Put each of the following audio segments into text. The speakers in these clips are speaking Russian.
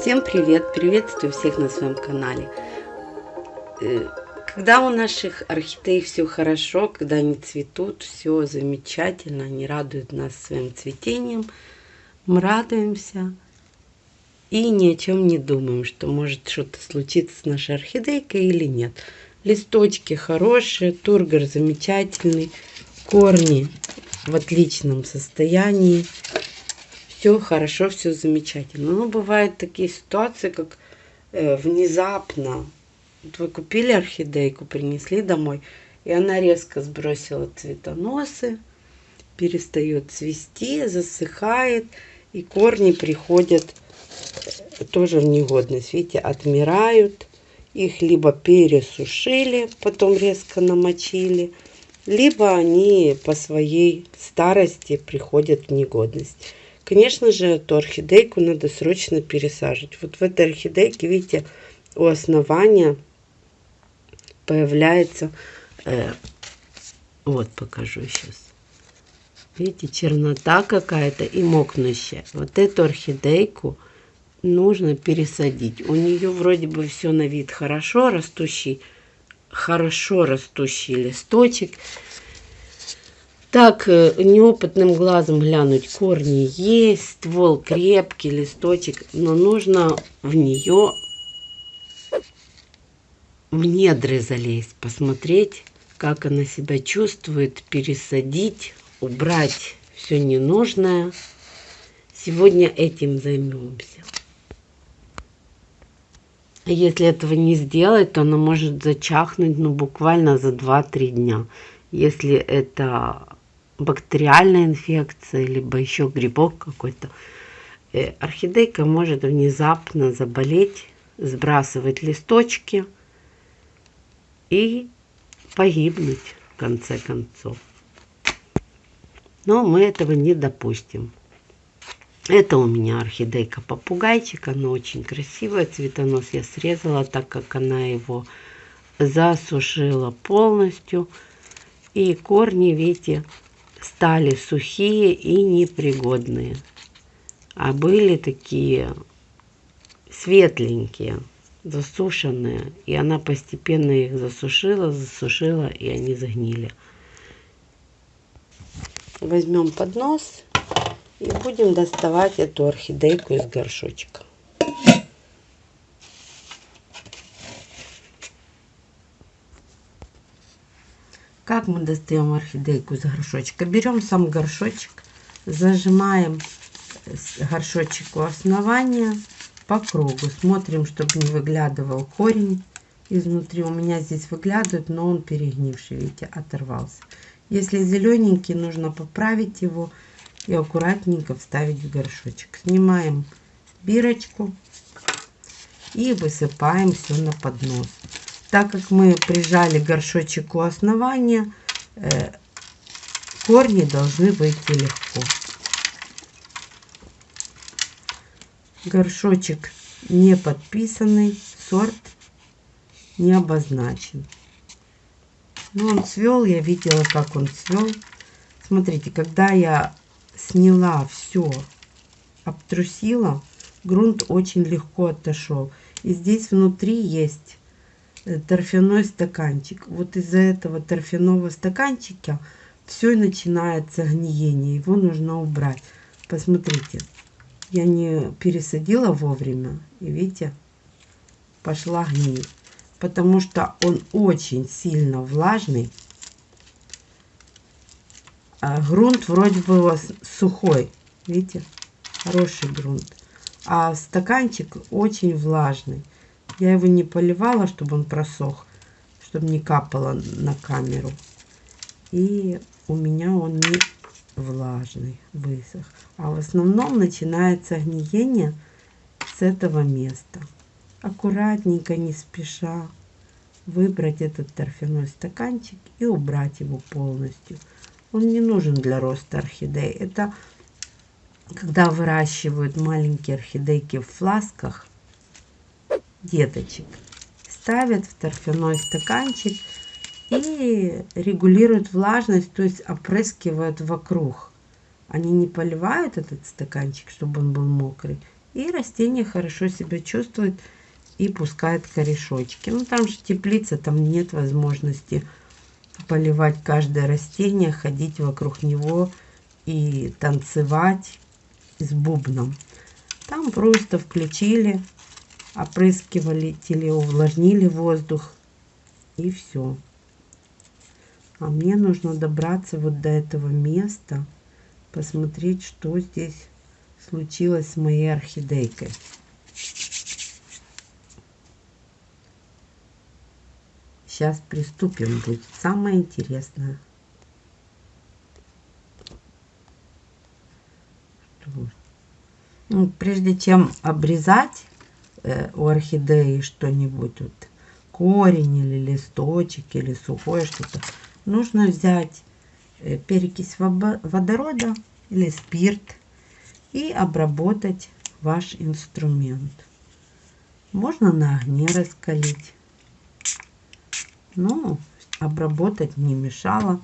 Всем привет! Приветствую всех на своем канале. Э, когда у наших орхидей все хорошо, когда они цветут, все замечательно, они радуют нас своим цветением, мы радуемся и ни о чем не думаем, что может что-то случиться с нашей орхидейкой или нет. Листочки хорошие, тургор замечательный, корни в отличном состоянии все хорошо, все замечательно. Но бывают такие ситуации, как э, внезапно. Вот вы купили орхидейку, принесли домой, и она резко сбросила цветоносы, перестает цвести, засыхает, и корни приходят э, тоже в негодность. Видите, отмирают. Их либо пересушили, потом резко намочили, либо они по своей старости приходят в негодность. Конечно же, эту орхидейку надо срочно пересаживать. Вот в этой орхидейке, видите, у основания появляется... Э, вот покажу сейчас. Видите, чернота какая-то и мокнущая. Вот эту орхидейку нужно пересадить. У нее вроде бы все на вид хорошо растущий, хорошо растущий листочек. Так, э, неопытным глазом глянуть, корни есть, ствол крепкий, листочек, но нужно в нее в недры залезть, посмотреть, как она себя чувствует, пересадить, убрать все ненужное. Сегодня этим займемся. Если этого не сделать, то она может зачахнуть ну, буквально за 2-3 дня. Если это бактериальная инфекция, либо еще грибок какой-то, э, орхидейка может внезапно заболеть, сбрасывать листочки и погибнуть в конце концов. Но мы этого не допустим. Это у меня орхидейка попугайчик. Она очень красивая. Цветонос я срезала, так как она его засушила полностью. И корни, видите, стали сухие и непригодные. А были такие светленькие, засушенные. И она постепенно их засушила, засушила, и они загнили. Возьмем поднос и будем доставать эту орхидейку из горшочка. Мы достаем орхидейку из горшочка? Берем сам горшочек, зажимаем горшочек у основания по кругу. Смотрим, чтобы не выглядывал корень изнутри. У меня здесь выглядывает, но он перегнивший, видите, оторвался. Если зелененький, нужно поправить его и аккуратненько вставить в горшочек. Снимаем бирочку и высыпаем все на поднос. Так как мы прижали горшочек у основания, корни должны выйти легко. Горшочек не подписанный, сорт не обозначен. Но он цвел, я видела, как он цвел. Смотрите, когда я сняла все, обтрусила, грунт очень легко отошел. И здесь внутри есть Э, торфяной стаканчик. Вот из-за этого торфяного стаканчика все начинается гниение. Его нужно убрать. Посмотрите, я не пересадила вовремя. И видите, пошла гниль. Потому что он очень сильно влажный. А грунт вроде бы сухой. Видите, хороший грунт. А стаканчик очень влажный. Я его не поливала, чтобы он просох, чтобы не капало на камеру. И у меня он не влажный, высох. А в основном начинается гниение с этого места. Аккуратненько, не спеша, выбрать этот торфяной стаканчик и убрать его полностью. Он не нужен для роста орхидей. Это когда выращивают маленькие орхидейки в фласках, деточек. Ставят в торфяной стаканчик и регулируют влажность, то есть опрыскивают вокруг. Они не поливают этот стаканчик, чтобы он был мокрый, И растение хорошо себя чувствует и пускает корешочки. Ну там же теплица, там нет возможности поливать каждое растение, ходить вокруг него и танцевать с бубном. Там просто включили, опрыскивали, теле увлажнили воздух и все. А мне нужно добраться вот до этого места, посмотреть, что здесь случилось с моей орхидейкой. Сейчас приступим, будет самое интересное. Ну, прежде чем обрезать э, у орхидеи что-нибудь, вот, корень или листочек или сухое что-то, нужно взять э, перекись водорода или спирт и обработать ваш инструмент. Можно на огне раскалить. Но обработать не мешало,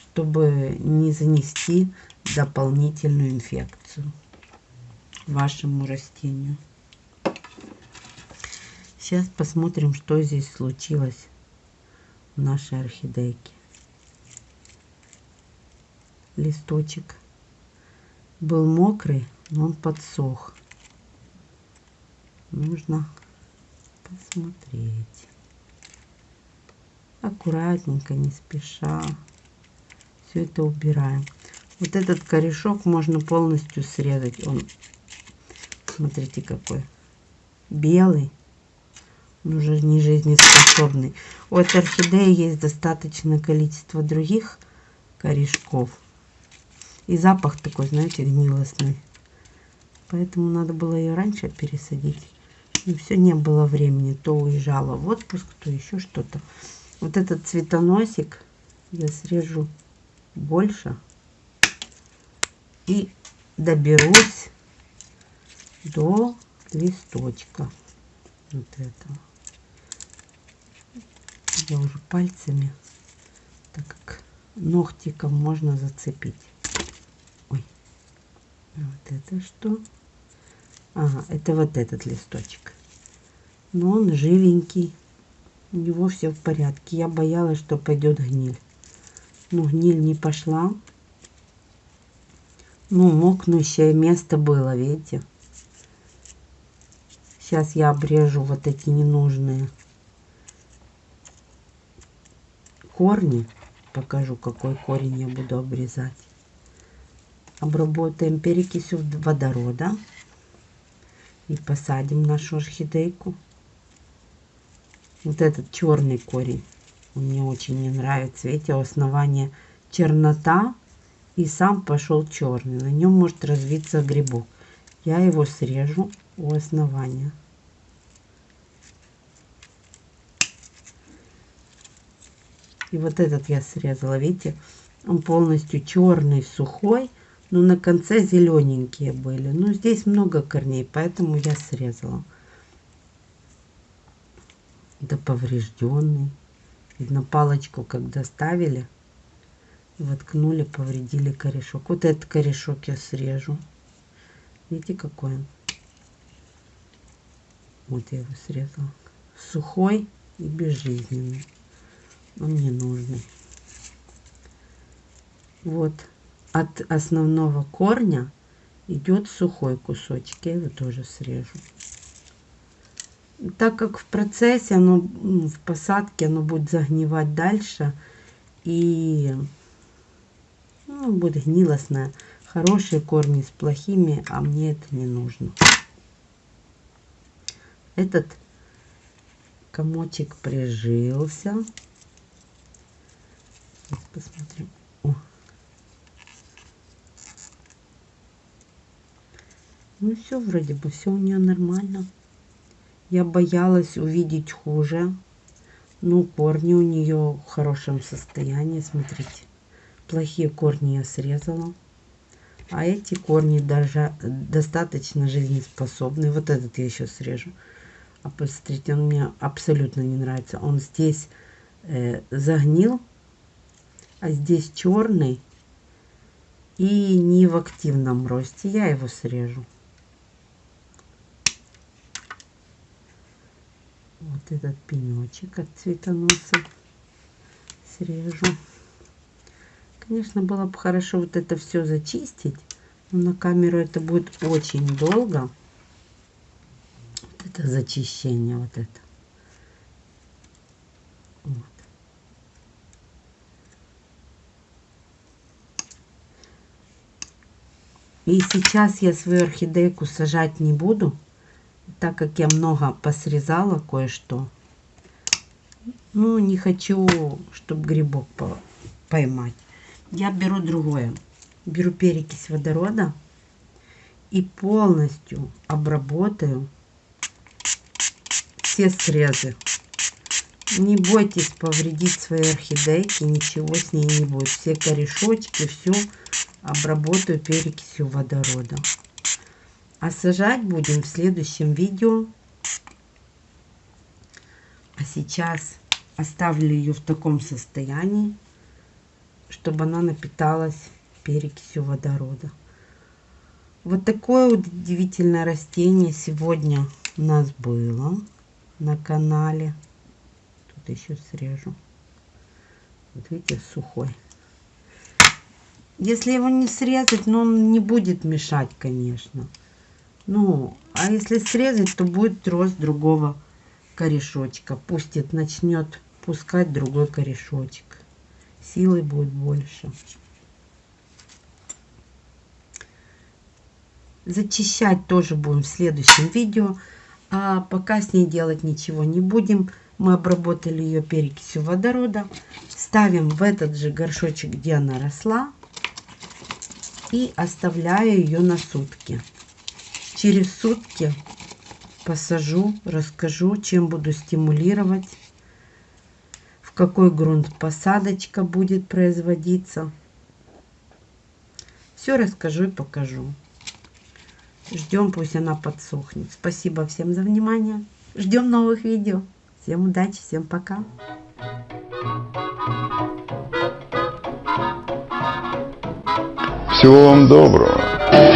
чтобы не занести дополнительную инфекцию вашему растению. Сейчас посмотрим, что здесь случилось в нашей орхидейке. Листочек был мокрый, но он подсох. Нужно посмотреть. Аккуратненько, не спеша. Все это убираем. Вот этот корешок можно полностью срезать. Он, смотрите, какой белый. Уже не жизнеспособный. У этой орхидеи есть достаточное количество других корешков и запах такой, знаете, гнилостный. Поэтому надо было ее раньше пересадить. И все, не было времени. То уезжала в отпуск, то еще что-то. Вот этот цветоносик я срежу больше. И доберусь до листочка. Вот этого. Я уже пальцами, так как ногтиком можно зацепить. Вот это что? Ага, это вот этот листочек. Но он живенький. У него все в порядке. Я боялась, что пойдет гниль. Но гниль не пошла. Ну, мокнущее место было, видите? Сейчас я обрежу вот эти ненужные корни. Покажу, какой корень я буду обрезать обработаем перекисью водорода и посадим нашу орхидейку. Вот этот черный корень мне очень не нравится. Видите, у основания чернота и сам пошел черный. На нем может развиться грибок. Я его срежу у основания. И вот этот я срезала, видите, он полностью черный, сухой. Но на конце зелененькие были. Но здесь много корней, поэтому я срезала. Да поврежденный. Видно, палочку, когда ставили, воткнули, повредили корешок. Вот этот корешок я срежу. Видите, какой он? Вот я его срезала. Сухой и безжизненный. Он не нужный. Вот от основного корня идет сухой кусочек. Я его тоже срежу. Так как в процессе, оно, ну, в посадке оно будет загнивать дальше. И ну, будет гнилостное. Хорошие корни с плохими, а мне это не нужно. Этот комочек прижился. Посмотрим. Ну все, вроде бы все у нее нормально. Я боялась увидеть хуже. Ну, корни у нее в хорошем состоянии, смотрите. Плохие корни я срезала. А эти корни даже достаточно жизнеспособны. Вот этот я еще срежу. А посмотрите, он мне абсолютно не нравится. Он здесь э, загнил, а здесь черный и не в активном росте. Я его срежу. Вот этот пенечек от цветоноса срежу. Конечно, было бы хорошо вот это все зачистить. Но на камеру это будет очень долго. Вот это зачищение, вот это. Вот. И сейчас я свою орхидейку сажать не буду, так как я много посрезала кое-что. Ну, не хочу, чтобы грибок поймать. Я беру другое. Беру перекись водорода и полностью обработаю все срезы. Не бойтесь повредить свои орхидейки, ничего с ней не будет. Все корешочки, все обработаю перекисью водорода. А сажать будем в следующем видео. А сейчас оставлю ее в таком состоянии, чтобы она напиталась перекисью водорода. Вот такое удивительное растение сегодня у нас было на канале. Тут еще срежу. Вот видите, сухой. Если его не срезать, но он не будет мешать, конечно. Ну, а если срезать, то будет рост другого корешочка. Пусть это начнет пускать другой корешочек. Силы будет больше. Зачищать тоже будем в следующем видео. А пока с ней делать ничего не будем. Мы обработали ее перекисью водорода. Ставим в этот же горшочек, где она росла и оставляю ее на сутки. Через сутки посажу, расскажу, чем буду стимулировать, в какой грунт посадочка будет производиться. Все расскажу и покажу. Ждем, пусть она подсохнет. Спасибо всем за внимание. Ждем новых видео. Всем удачи, всем пока. Всего вам доброго.